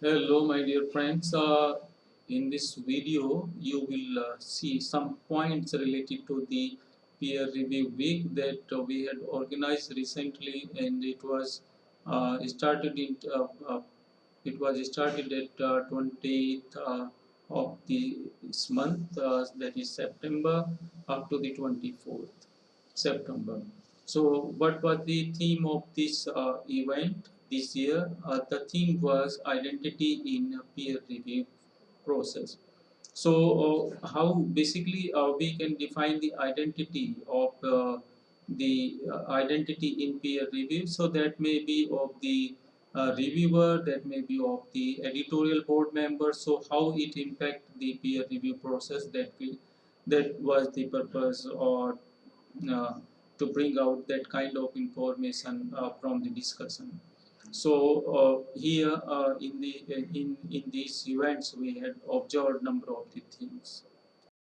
Hello my dear friends, uh, in this video you will uh, see some points related to the peer review week that uh, we had organized recently and it was uh, started in uh, uh, it was started at 20th uh, of this month that is September up to the 24th September. So what was the theme of this event? this year. Uh, the theme was identity in peer review process. So uh, how basically uh, we can define the identity of uh, the uh, identity in peer review. So that may be of the uh, reviewer, that may be of the editorial board member. So how it impact the peer review process that we, that was the purpose or to bring out that kind of information from the discussion. So uh, here uh, in the in in these events we had observed number of the things.